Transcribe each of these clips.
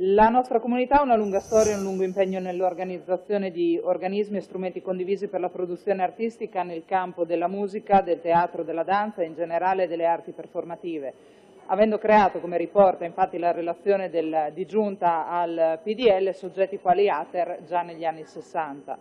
La nostra comunità ha una lunga storia e un lungo impegno nell'organizzazione di organismi e strumenti condivisi per la produzione artistica nel campo della musica, del teatro, della danza e in generale delle arti performative, avendo creato, come riporta infatti la relazione del, di giunta al PDL, soggetti quali ATER già negli anni 60.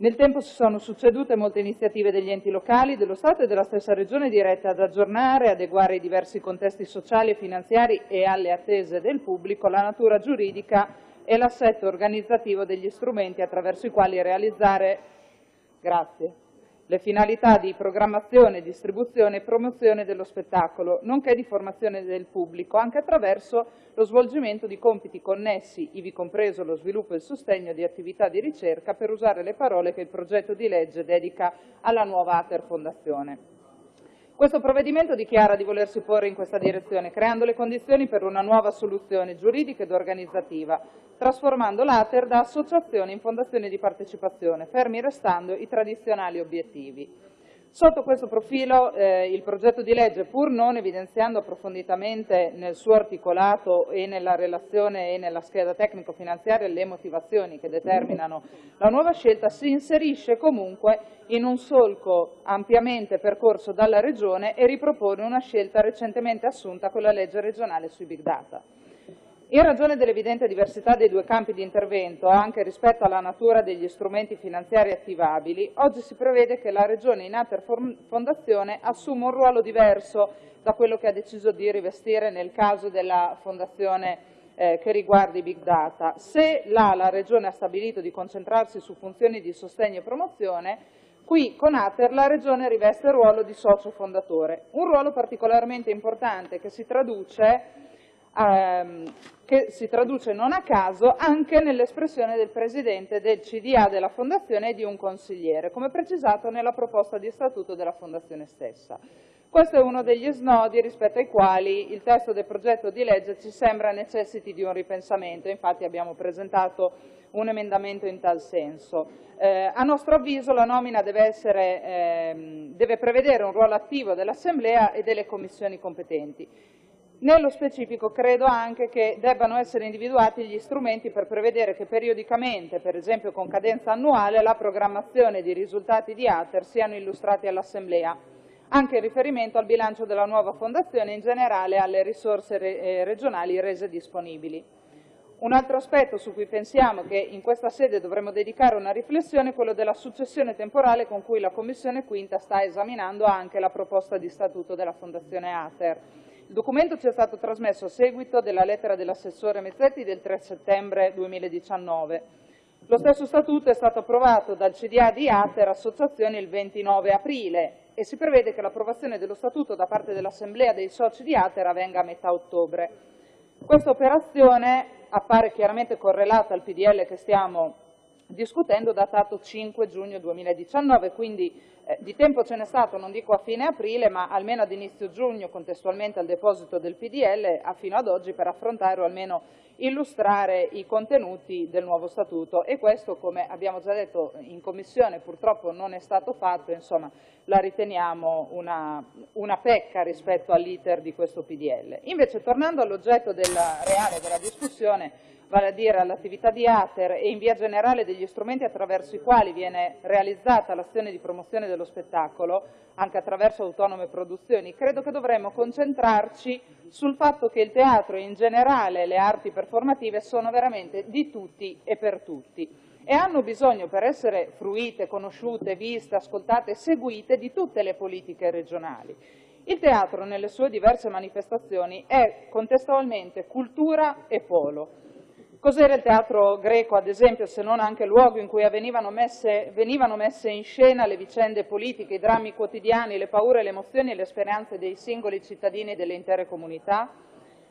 Nel tempo si sono succedute molte iniziative degli enti locali, dello Stato e della stessa Regione dirette ad aggiornare adeguare i diversi contesti sociali e finanziari e alle attese del pubblico la natura giuridica e l'assetto organizzativo degli strumenti attraverso i quali realizzare. Grazie le finalità di programmazione, distribuzione e promozione dello spettacolo, nonché di formazione del pubblico, anche attraverso lo svolgimento di compiti connessi, ivi compreso lo sviluppo e il sostegno di attività di ricerca, per usare le parole che il progetto di legge dedica alla nuova Ater Fondazione. Questo provvedimento dichiara di volersi porre in questa direzione, creando le condizioni per una nuova soluzione giuridica ed organizzativa, trasformando l'Ater da associazione in fondazione di partecipazione, fermi restando i tradizionali obiettivi. Sotto questo profilo eh, il progetto di legge, pur non evidenziando approfonditamente nel suo articolato e nella relazione e nella scheda tecnico-finanziaria le motivazioni che determinano la nuova scelta, si inserisce comunque in un solco ampiamente percorso dalla Regione e ripropone una scelta recentemente assunta con la legge regionale sui big data. In ragione dell'evidente diversità dei due campi di intervento, anche rispetto alla natura degli strumenti finanziari attivabili, oggi si prevede che la Regione in Ater Fondazione assuma un ruolo diverso da quello che ha deciso di rivestire nel caso della Fondazione eh, che riguarda i big data. Se là la Regione ha stabilito di concentrarsi su funzioni di sostegno e promozione, qui con Ater la Regione riveste il ruolo di socio fondatore, un ruolo particolarmente importante che si traduce ehm, che si traduce non a caso anche nell'espressione del Presidente del CDA della Fondazione e di un consigliere, come precisato nella proposta di statuto della Fondazione stessa. Questo è uno degli snodi rispetto ai quali il testo del progetto di legge ci sembra necessiti di un ripensamento, infatti abbiamo presentato un emendamento in tal senso. Eh, a nostro avviso la nomina deve, essere, eh, deve prevedere un ruolo attivo dell'Assemblea e delle commissioni competenti nello specifico credo anche che debbano essere individuati gli strumenti per prevedere che periodicamente, per esempio con cadenza annuale, la programmazione di risultati di ATER siano illustrati all'Assemblea, anche in riferimento al bilancio della nuova fondazione e in generale alle risorse eh, regionali rese disponibili. Un altro aspetto su cui pensiamo che in questa sede dovremmo dedicare una riflessione è quello della successione temporale con cui la Commissione Quinta sta esaminando anche la proposta di statuto della Fondazione ATER. Il documento ci è stato trasmesso a seguito della lettera dell'assessore Mezzetti del 3 settembre 2019. Lo stesso statuto è stato approvato dal CDA di Ater Associazioni il 29 aprile e si prevede che l'approvazione dello statuto da parte dell'Assemblea dei soci di Ater avvenga a metà ottobre. Questa operazione appare chiaramente correlata al PDL che stiamo discutendo datato 5 giugno 2019, quindi eh, di tempo ce n'è stato, non dico a fine aprile, ma almeno ad inizio giugno, contestualmente al deposito del PDL, a fino ad oggi per affrontare o almeno illustrare i contenuti del nuovo statuto e questo, come abbiamo già detto in Commissione, purtroppo non è stato fatto, insomma la riteniamo una, una pecca rispetto all'iter di questo PDL. Invece, tornando all'oggetto reale della discussione, vale a dire all'attività di ATER e in via generale degli strumenti attraverso i quali viene realizzata l'azione di promozione dello spettacolo, anche attraverso autonome produzioni, credo che dovremmo concentrarci sul fatto che il teatro e in generale le arti performative sono veramente di tutti e per tutti e hanno bisogno per essere fruite, conosciute, viste, ascoltate seguite di tutte le politiche regionali. Il teatro nelle sue diverse manifestazioni è contestualmente cultura e polo Cos'era il teatro greco, ad esempio, se non anche luogo in cui messe, venivano messe in scena le vicende politiche, i drammi quotidiani, le paure, le emozioni e le speranze dei singoli cittadini e delle intere comunità?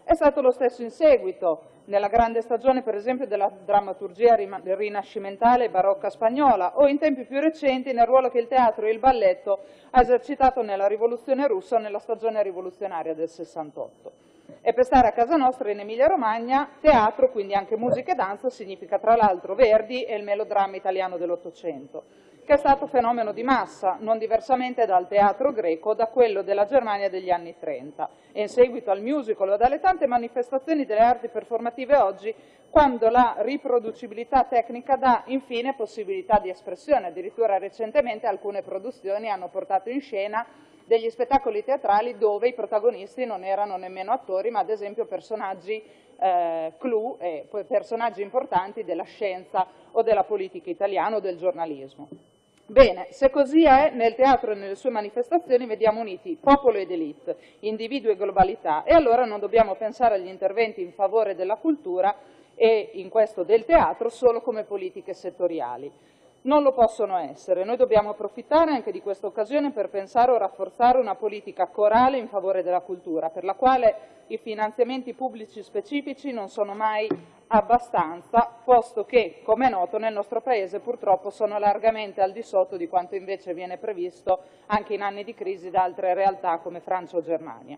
È stato lo stesso in seguito, nella grande stagione per esempio della drammaturgia rinascimentale barocca spagnola o in tempi più recenti nel ruolo che il teatro e il balletto ha esercitato nella rivoluzione russa o nella stagione rivoluzionaria del 68. E per stare a casa nostra in Emilia Romagna, teatro, quindi anche musica e danza, significa tra l'altro Verdi e il melodramma italiano dell'Ottocento che è stato fenomeno di massa, non diversamente dal teatro greco, da quello della Germania degli anni 30 e in seguito al musical o dalle tante manifestazioni delle arti performative oggi, quando la riproducibilità tecnica dà infine possibilità di espressione. Addirittura recentemente alcune produzioni hanno portato in scena degli spettacoli teatrali dove i protagonisti non erano nemmeno attori, ma ad esempio personaggi eh, clou e personaggi importanti della scienza o della politica italiana o del giornalismo. Bene, se così è, nel teatro e nelle sue manifestazioni vediamo uniti popolo ed elite, individuo e globalità, e allora non dobbiamo pensare agli interventi in favore della cultura e in questo del teatro solo come politiche settoriali non lo possono essere. Noi dobbiamo approfittare anche di questa occasione per pensare o rafforzare una politica corale in favore della cultura, per la quale i finanziamenti pubblici specifici non sono mai abbastanza, posto che, come è noto, nel nostro Paese purtroppo sono largamente al di sotto di quanto invece viene previsto anche in anni di crisi da altre realtà come Francia o Germania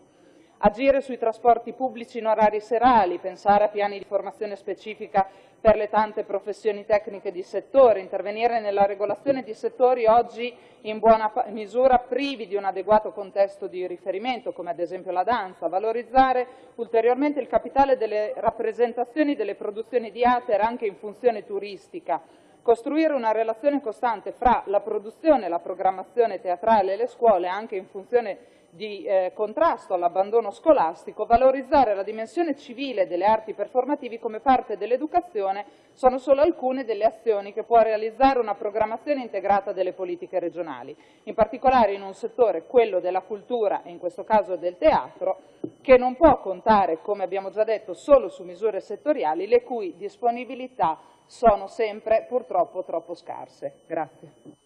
agire sui trasporti pubblici in orari serali, pensare a piani di formazione specifica per le tante professioni tecniche di settore, intervenire nella regolazione di settori oggi in buona misura privi di un adeguato contesto di riferimento, come ad esempio la danza, valorizzare ulteriormente il capitale delle rappresentazioni delle produzioni di Ater anche in funzione turistica, costruire una relazione costante fra la produzione la programmazione teatrale e le scuole anche in funzione di eh, contrasto all'abbandono scolastico, valorizzare la dimensione civile delle arti performativi come parte dell'educazione sono solo alcune delle azioni che può realizzare una programmazione integrata delle politiche regionali, in particolare in un settore, quello della cultura e in questo caso del teatro, che non può contare, come abbiamo già detto, solo su misure settoriali, le cui disponibilità sono sempre purtroppo troppo scarse. Grazie.